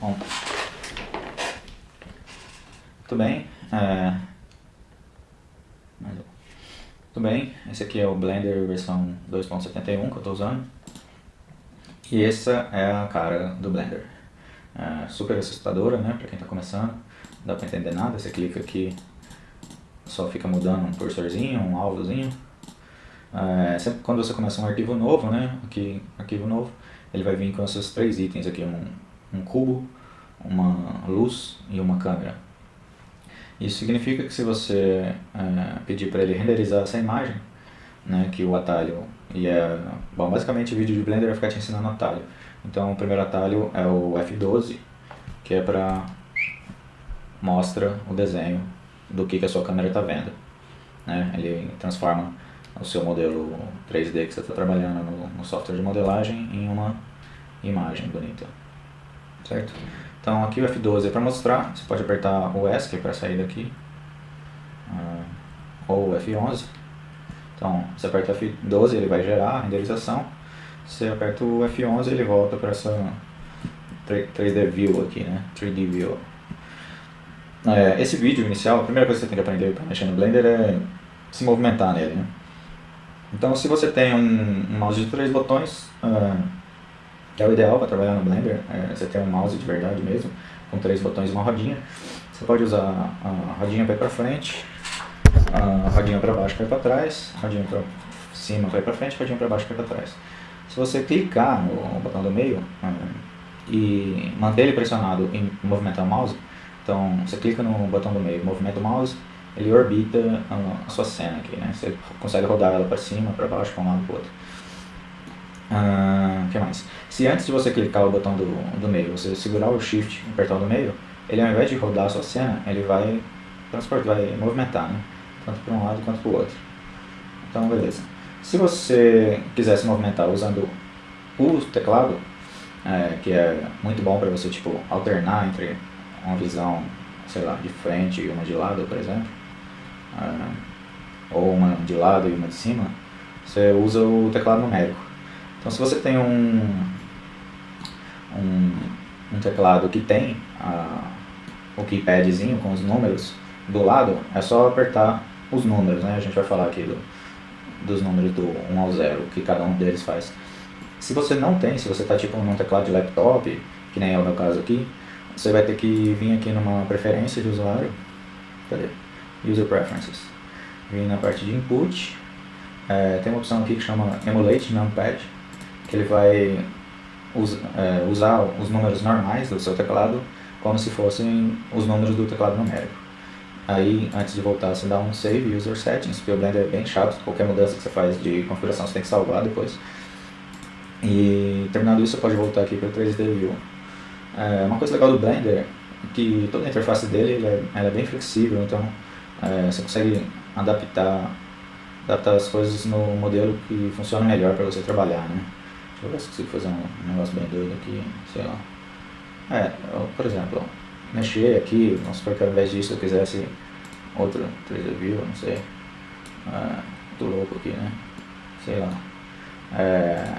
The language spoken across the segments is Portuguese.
Bom. Muito bem. É... Muito bem, esse aqui é o Blender versão 2.71 que eu estou usando. E essa é a cara do Blender. É super assustadora, né, para quem está começando. Não dá para entender nada, você clica aqui, só fica mudando um cursorzinho, um alvozinho. É, sempre quando você começa um arquivo novo, né, aqui, arquivo novo, ele vai vir com esses três itens aqui, um, um cubo, uma luz e uma câmera. Isso significa que se você é, pedir para ele renderizar essa imagem, né, que o atalho e é, bom, basicamente o vídeo de Blender vai ficar te ensinando atalho. Então o primeiro atalho é o F12, que é para mostra o desenho do que, que a sua câmera está vendo. Né? Ele transforma o seu modelo 3D que você está trabalhando no, no software de modelagem em uma imagem bonita. Certo? Então aqui o F12 é para mostrar, você pode apertar o ESC para sair daqui, uh, ou o F11. Então você aperta o F12, ele vai gerar a renderização, você aperta o F11 ele volta para essa 3D View aqui, né? 3D View. É, esse vídeo inicial, a primeira coisa que você tem que aprender para mexer no Blender é se movimentar nele. Né? Então se você tem um mouse de três botões, uh, que é o ideal para trabalhar no Blender, é, você tem um mouse de verdade mesmo, com três botões e uma rodinha. Você pode usar a rodinha para ir para frente, a rodinha para baixo para ir para trás, a rodinha para cima para ir para frente, a rodinha para baixo para ir para trás. Se você clicar no botão do meio é, e manter ele pressionado e movimentar o mouse, então você clica no botão do meio, movimenta o mouse, ele orbita a, sua cena aqui, né? Você consegue rodar ela para cima, para baixo, para um lado e para o outro. Uh, que mais? Se antes de você clicar o botão do, do meio, você segurar o Shift e apertar o do meio, ele ao invés de rodar a sua cena, ele vai transportar, vai movimentar, né? Tanto para um lado quanto para o outro. Então, beleza. Se você quiser se movimentar usando o teclado, é, que é muito bom para você tipo, alternar entre uma visão, sei lá, de frente e uma de lado, por exemplo, é, ou uma de lado e uma de cima, você usa o teclado numérico. Então se você tem um, um, um teclado que tem a, o keypadzinho com os números do lado, é só apertar os números, né? A gente vai falar aqui do, dos números do 1 ao 0, que cada um deles faz. Se você não tem, se você está tipo num teclado de laptop, que nem é o meu caso aqui, você vai ter que vir aqui numa preferência de usuário, cadê? User Preferences. Vir na parte de Input, é, tem uma opção aqui que chama Emulate Numpad, que ele vai us, é, usar os números normais do seu teclado como se fossem os números do teclado numérico. Aí, antes de voltar, você dá um Save User Settings, porque o Blender é bem chato, qualquer mudança que você faz de configuração você tem que salvar depois. E terminado isso, você pode voltar aqui para o 3D View. É, uma coisa legal do Blender é que toda a interface dele é, é, bem flexível, então é, você consegue adaptar, adaptar as coisas no modelo que funciona melhor para você trabalhar. Né? Deixa eu ver se consigo fazer um negócio bem doido aqui, sei lá. É, eu, por exemplo, mexer aqui, vamos supor que ao invés disso eu quisesse outro 3D View, não sei. É, muito louco aqui, né? Sei lá. É,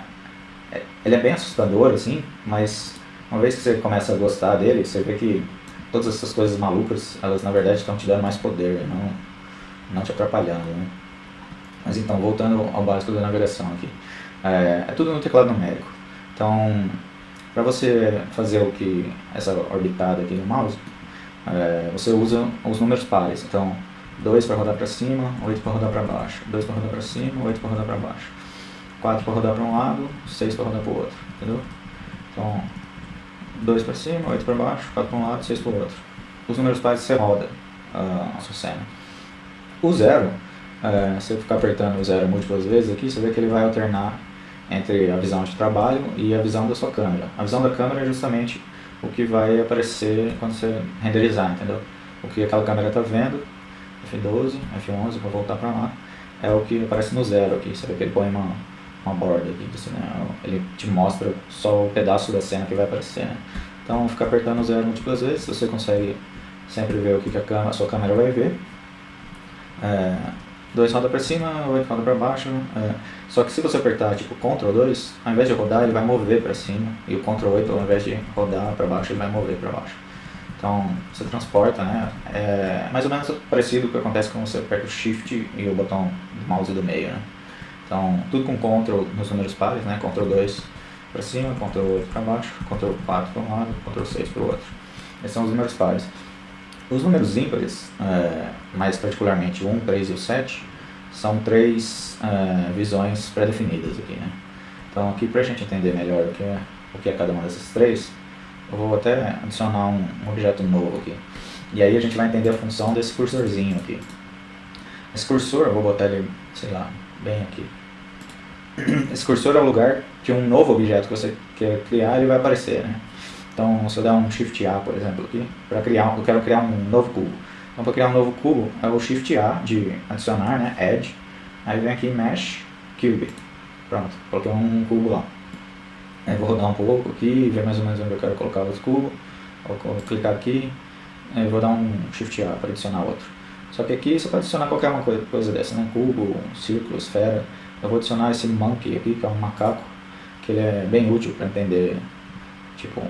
é, ele é bem assustador, assim, mas uma vez que você começa a gostar dele, você vê que todas essas coisas malucas, elas na verdade estão te dando mais poder, não, não te atrapalhando, né? Mas então, voltando ao básico da navegação aqui. É, é tudo no teclado numérico. Então, para você fazer o que essa orbitada aqui no mouse, é, você usa os números pares. Então, 2 para rodar para cima, 8 para rodar para baixo. 2 para rodar para cima, 8 para rodar para baixo. 4 para rodar para um lado, 6 para rodar para o outro. Entendeu? Então, 2 para cima, 8 para baixo, 4 para um lado, 6 para o outro. Os números pares você roda uh, a sua cena. O zero, uh, se eu ficar apertando o zero múltiplas vezes aqui, você vê que ele vai alternar entre a visão de trabalho e a visão da sua câmera. A visão da câmera é justamente o que vai aparecer quando você renderizar, entendeu? O que aquela câmera está vendo, F12, F11, para voltar para lá, é o que aparece no zero aqui. Você vê que ele põe uma, uma borda aqui, assim, né? ele te mostra só o pedaço da cena que vai aparecer. Né? Então, ficar apertando o zero múltiplas vezes, você consegue sempre ver o que, a, câmera, a sua câmera vai ver. É, 2 roda para cima, 8 roda para baixo. É. Só que se você apertar tipo Ctrl 2, ao invés de rodar, ele vai mover para cima. E o Ctrl 8, ao invés de rodar para baixo, ele vai mover para baixo. Então você transporta, né? É mais ou menos parecido com o que acontece quando você aperta o Shift e o botão do mouse do meio, né? Então tudo com Ctrl nos números pares, né? Ctrl 2 para cima, Ctrl 8 para baixo, Ctrl 4 para um lado, Ctrl 6 para o outro. Esses são os números pares. Os números ímpares, é, mais particularmente o 1, 3 e o 7, são três é, visões pré-definidas aqui. Né? Então aqui para a gente entender melhor o que, é, o que é cada uma dessas três, eu vou até adicionar um, objeto novo aqui. E aí a gente vai entender a função desse cursorzinho aqui. Esse cursor, eu vou botar ele, sei lá, bem aqui. Esse cursor é o lugar que um novo objeto que você quer criar ele vai aparecer. Né? Então, se eu der um Shift A, por exemplo, aqui, para criar, eu quero criar um novo cubo. Então, para criar um novo cubo, é o Shift A de adicionar, né, Add. Aí vem aqui Mesh Cube. Pronto, coloquei um cubo lá. Aí vou rodar um pouco aqui, ver mais ou menos onde eu quero colocar outro cubo. Vou clicar aqui, aí vou dar um Shift A para adicionar outro. Só que aqui você pode adicionar qualquer uma coisa, coisa dessa, né? Cubo, círculo, esfera. Eu vou adicionar esse monkey aqui, que é um macaco, que ele é bem útil para entender, tipo,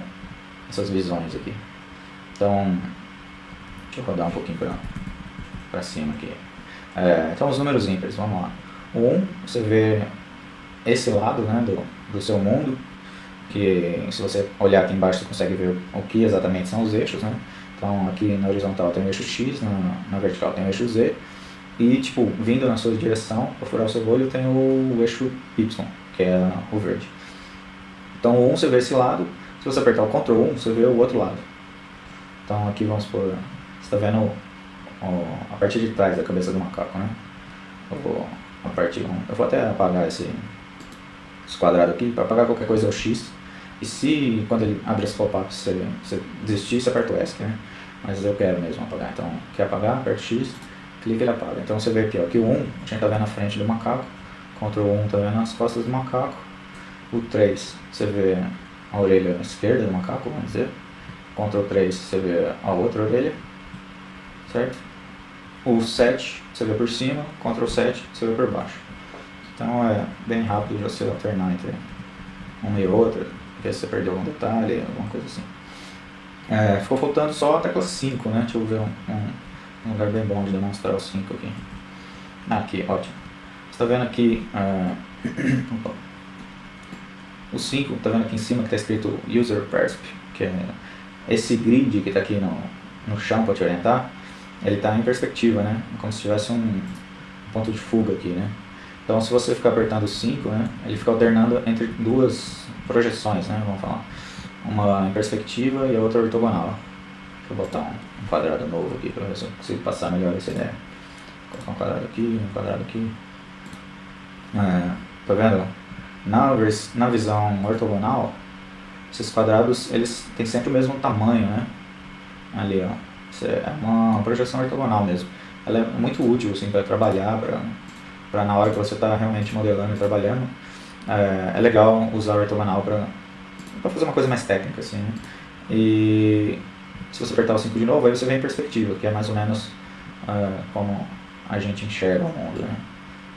essas visões aqui. Então, deixa eu rodar um pouquinho para cima aqui. É, então, os números ímpares, vamos lá. O 1, você vê esse lado né, do, do seu mundo, que se você olhar aqui embaixo você consegue ver o que exatamente são os eixos, né? Então aqui na horizontal tem o eixo X, na, na vertical tem o eixo Z, e tipo, vindo na sua direção, para furar o seu olho, tem o eixo Y, que é o verde. Então o 1 você vê esse lado, se você apertar o Ctrl 1, você vê o outro lado. Então aqui vamos por. Você está vendo a parte de trás da cabeça do macaco, né? Eu vou, a parte, eu vou até apagar esse, esse quadrado aqui, para apagar qualquer coisa é o X. E se quando ele abre esse pop-up você, você desistir, você aperta o ESC, né? Mas eu quero mesmo apagar. Então, quer apagar, aperta X, clica e ele apaga. Então você vê aqui, ó, que o 1 a gente está vendo na frente do macaco, Ctrl 1 está vendo as costas do macaco, o 3 você vê a orelha esquerda do macaco, vamos dizer. Ctrl 3 você vê a outra orelha, certo? O 7 você vê por cima, Ctrl 7 você vê por baixo. Então é bem rápido você alternar entre uma e outra, ver se você perdeu algum detalhe, alguma coisa assim. É, ficou faltando só a tecla 5, né? Deixa eu ver um, um, um lugar bem bom de demonstrar o 5 aqui. Ah, aqui, ótimo. Você está vendo aqui... Uh, O 5, tá vendo aqui em cima que está escrito User Persp, que é esse grid que está aqui no, no chão para te orientar, ele está em perspectiva, né? Como se tivesse um ponto de fuga aqui, né? Então se você ficar apertando o 5, né, ele fica alternando entre duas projeções, né, vamos falar. Uma em perspectiva e a outra ortogonal. Deixa eu botar um, quadrado novo aqui para ver se eu consigo passar melhor essa ideia. Vou colocar um quadrado aqui, um quadrado aqui. É, tá vendo? Na, na visão ortogonal, esses quadrados eles têm sempre o mesmo tamanho, né? Ali, ó. Isso é uma projeção ortogonal mesmo. Ela é muito útil assim, para trabalhar, para na hora que você está realmente modelando e trabalhando. É, é legal usar o ortogonal para fazer uma coisa mais técnica. Assim, né? E se você apertar o 5 de novo, aí você vem em perspectiva, que é mais ou menos uh, como a gente enxerga o mundo. Né?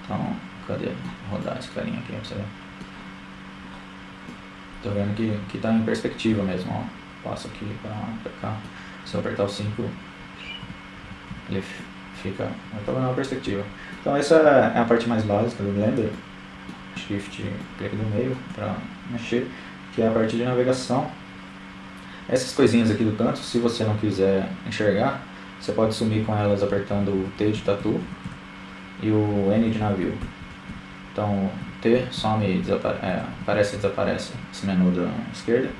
Então, cadê? Vou rodar esse carinha aqui para você ver. Tô vendo que, que tá em perspectiva mesmo, ó. Passo aqui pra, pra cá. Se eu apertar o 5, ele fica na perspectiva. Então essa é a parte mais básica do Blender. Shift, clique no meio para mexer, que é a parte de navegação. Essas coisinhas aqui do canto, se você não quiser enxergar, você pode sumir com elas apertando o T de tatu e o N de navio. Então, T some e desapare é, aparece e desaparece esse menu da esquerda.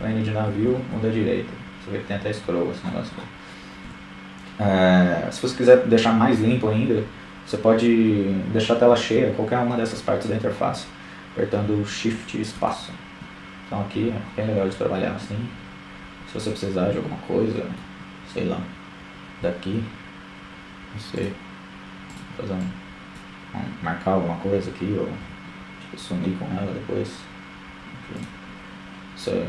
N de navio, o da direita. Você vê que tem até scroll esse negócio. É, se você quiser deixar mais limpo ainda, você pode deixar a tela cheia, qualquer uma dessas partes da interface, apertando Shift e espaço. Então aqui é bem legal de trabalhar assim. Se você precisar de alguma coisa, sei lá, daqui, não sei, fazer um, um marcar alguma coisa aqui ou sumir com ela depois. Você, você,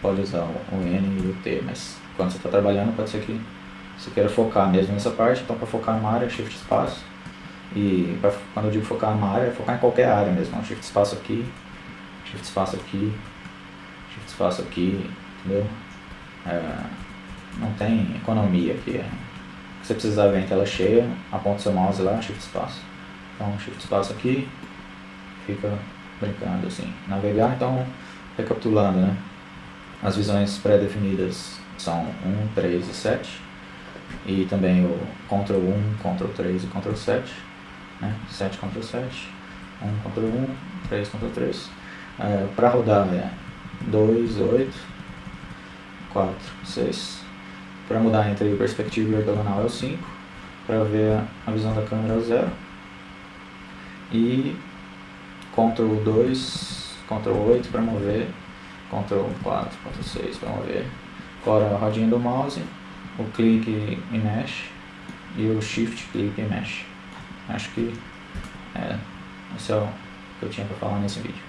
pode usar o N e o T, mas quando você está trabalhando pode ser que você queira focar mesmo nessa parte, então para focar numa área, Shift espaço. E pra, quando eu digo focar numa área, é focar em qualquer área mesmo. Então, shift espaço aqui, Shift espaço aqui, Shift espaço aqui, entendeu? É, não tem economia aqui. É. Se você precisar ver em tela cheia, aponta seu mouse lá, Shift espaço. Então, Shift espaço aqui, fica brincando assim. Navegar, então, recapitulando, né? As visões pré-definidas são 1, 3 e 7. E também o Ctrl 1, Ctrl 3 e Ctrl 7. Né? 7, Ctrl 7. 1, Ctrl 1, 3, Ctrl 3. É, Para rodar é 2, 8, 4, 6. Para mudar entre perspectiva e ortogonal é o 5. Para ver a visão da câmera é o 0. E Ctrl 2, Ctrl 8 para mover, Ctrl 4, Ctrl 6 para mover. Agora a rodinha do mouse, o clique e mesh e o shift clique e mesh. Acho que é, esse é o que eu tinha para falar nesse vídeo.